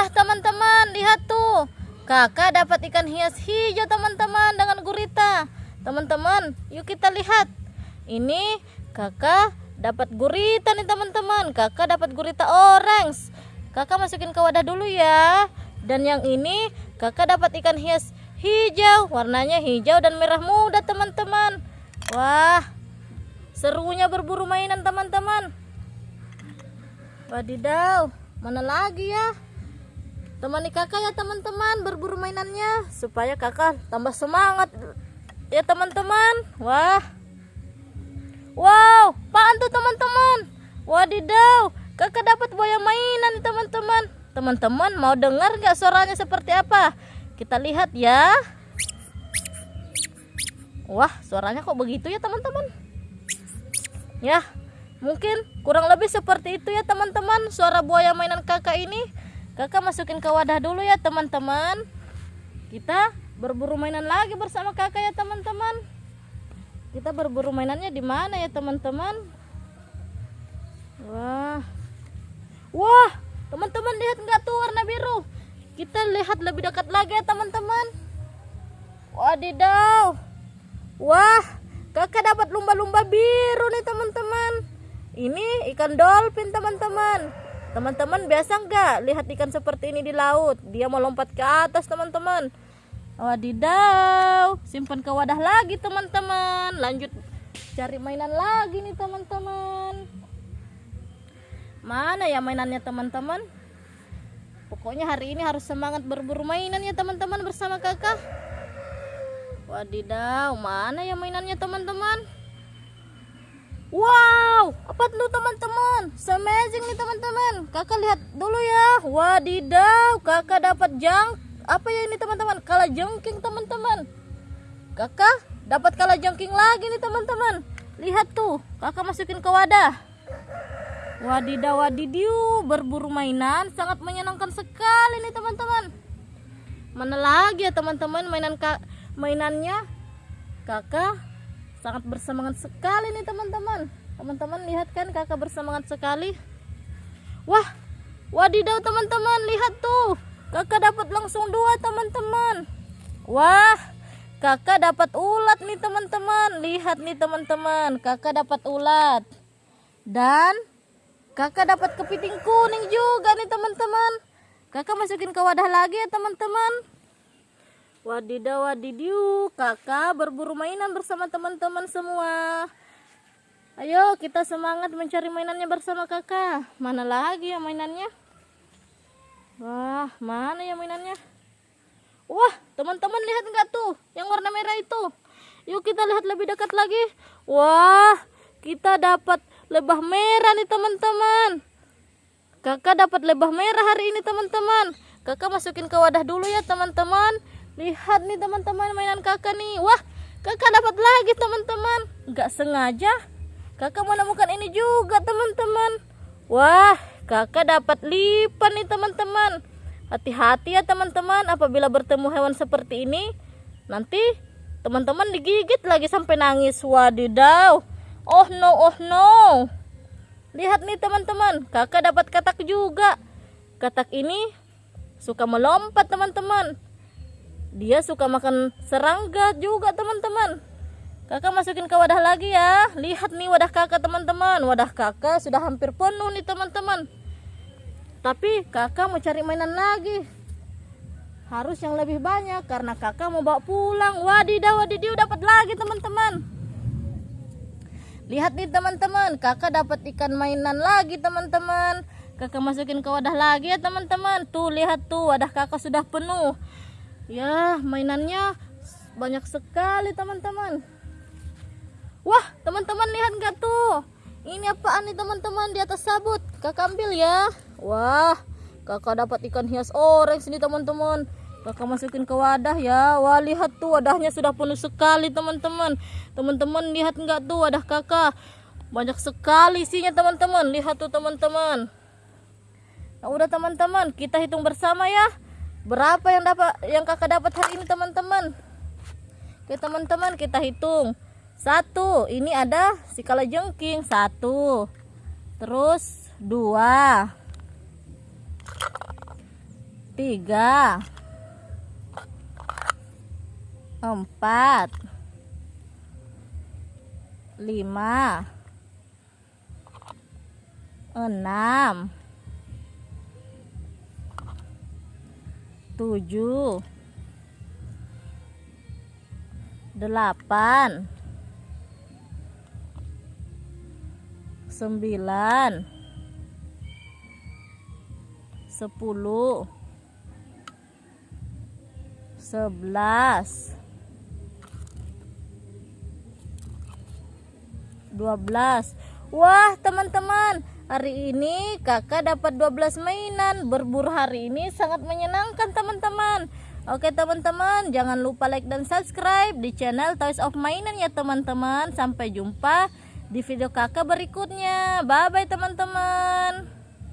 Wah, teman-teman, lihat tuh. Kakak dapat ikan hias hijau, teman-teman, dengan gurita. Teman-teman, yuk kita lihat. Ini kakak dapat gurita nih, teman-teman. Kakak dapat gurita orange. Kakak masukin ke wadah dulu ya. Dan yang ini kakak dapat ikan hias hijau. Warnanya hijau dan merah muda, teman-teman. Wah, serunya berburu mainan, teman-teman. Wadidaw, mana lagi ya? Temani kakak ya teman-teman berburu mainannya supaya kakak tambah semangat ya teman-teman. Wah, wow, apaan tuh teman-teman? Wadidaw, kakak dapat buaya mainan teman-teman. Teman-teman mau dengar nggak suaranya seperti apa? Kita lihat ya. Wah, suaranya kok begitu ya teman-teman? Ya, Mungkin kurang lebih seperti itu ya teman-teman suara buaya mainan kakak ini. Kakak masukin ke wadah dulu ya teman-teman. Kita berburu mainan lagi bersama kakak ya teman-teman. Kita berburu mainannya di mana ya teman-teman? Wah. Wah, teman-teman lihat nggak tuh warna biru? Kita lihat lebih dekat lagi ya teman-teman. Wadidaw. Wah, kakak dapat lumba-lumba biru nih teman-teman ini ikan dolphin teman-teman teman-teman biasa nggak lihat ikan seperti ini di laut? Dia mau lompat ke atas teman-teman. Wadidaw simpan ke wadah lagi teman-teman. Lanjut cari mainan lagi nih teman-teman. Mana ya mainannya teman-teman? Pokoknya hari ini harus semangat berburu mainan ya teman-teman bersama kakak. Wadidaw mana ya mainannya teman-teman Wow, apa tuh teman-teman? Amazing nih teman-teman. Kakak lihat dulu ya. Wadidaw, kakak dapat jang. Apa ya ini teman-teman? Kala jengking teman-teman. Kakak dapat kala jengking lagi nih teman-teman. Lihat tuh, kakak masukin ke wadah. Wadidaw wadidiu, berburu mainan sangat menyenangkan sekali nih teman-teman. Mana lagi ya teman-teman mainan kak mainannya? Kakak sangat bersemangat sekali nih teman-teman. Teman-teman lihat kan kakak bersemangat sekali. Wah wadidaw teman-teman. Lihat tuh kakak dapat langsung dua teman-teman. Wah kakak dapat ulat nih teman-teman. Lihat nih teman-teman. Kakak dapat ulat. Dan kakak dapat kepiting kuning juga nih teman-teman. Kakak masukin ke wadah lagi ya teman-teman Wadidaw wadidiu, kakak berburu mainan bersama teman-teman semua. Ayo kita semangat mencari mainannya bersama kakak. Mana lagi ya mainannya? Wah, mana ya mainannya? Wah, teman-teman lihat nggak tuh yang warna merah itu? Yuk kita lihat lebih dekat lagi. Wah, kita dapat lebah merah nih teman-teman. Kakak dapat lebah merah hari ini teman-teman. Kakak masukin ke wadah dulu ya teman-teman. Lihat nih teman-teman mainan kakak nih. Wah, kakak dapat lagi teman-teman. Gak sengaja. Kakak menemukan ini juga teman-teman. Wah, kakak dapat lipan nih teman-teman. Hati-hati ya teman-teman apabila bertemu hewan seperti ini. Nanti teman-teman digigit lagi sampai nangis. Wadidaw. Oh no, oh no. Lihat nih teman-teman, kakak dapat katak juga. Katak ini suka melompat teman-teman dia suka makan serangga juga teman-teman. Kakak masukin ke wadah lagi ya. Lihat nih wadah kakak teman-teman. Wadah kakak sudah hampir penuh nih teman-teman. Tapi kakak mau cari mainan lagi. Harus yang lebih banyak karena kakak mau bawa pulang. Wadidaw wadidiu dapat lagi teman-teman. Lihat nih teman-teman. Kakak dapat ikan mainan lagi teman-teman. Kakak masukin ke wadah lagi ya teman-teman. Tuh lihat tuh wadah kakak sudah penuh ya mainannya banyak sekali teman-teman. Wah teman-teman lihat nggak tuh? Ini apaan nih teman-teman? Di atas sabut. Kakak ambil ya. Wah kakak dapat ikan hias orange ini teman-teman. Kakak masukin ke wadah ya. Wah lihat tuh wadahnya sudah penuh sekali teman-teman. Teman-teman lihat nggak tuh wadah kakak? Banyak sekali isinya teman-teman. Lihat tuh teman-teman. Nah udah teman-teman kita hitung bersama ya berapa yang dapat yang kakak dapat hari ini teman-teman? Oke teman-teman kita hitung. Satu ini ada si kala jengking satu. Terus dua. Tiga. Empat. Lima. Enam tujuh. Delapan. Sembilan. Sepuluh. Sebelas. Dua belas. Wah teman-teman Hari ini kakak dapat 12 mainan. Berburu hari ini sangat menyenangkan teman-teman. Oke teman-teman jangan lupa like dan subscribe di channel Toys of Mainan ya teman-teman. Sampai jumpa di video kakak berikutnya. Bye bye teman-teman